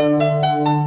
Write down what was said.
Música